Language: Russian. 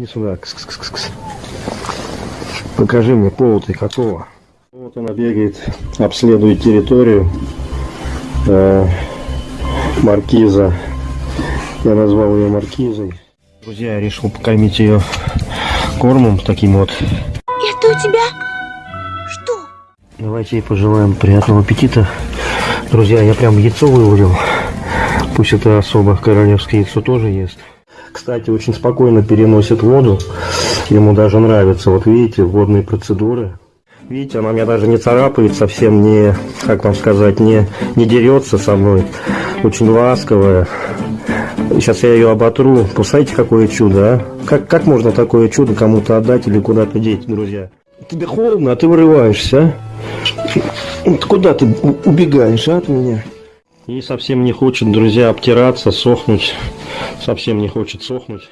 Иди сюда. Кс -кс -кс -кс. Покажи мне пол ты какого. Вот она бегает, обследует территорию. Э, маркиза. Я назвал ее маркизой. Друзья, я решил покормить ее кормом таким вот. Это у тебя что? Давайте ей пожелаем приятного аппетита. Друзья, я прям яйцо вывалил. Пусть это особо королевское яйцо тоже ест. Кстати, очень спокойно переносит воду. Ему даже нравится. Вот видите, водные процедуры. Видите, она меня даже не царапает, совсем не, как вам сказать, не, не дерется со мной. Очень ласковая. Сейчас я ее оботру. Посмотрите, какое чудо, а? Как, как можно такое чудо кому-то отдать или куда-то деть, друзья? Тебе холодно, а ты вырываешься, а? Куда ты убегаешь, а, от меня? И совсем не хочет, друзья, обтираться, сохнуть. Совсем не хочет сохнуть.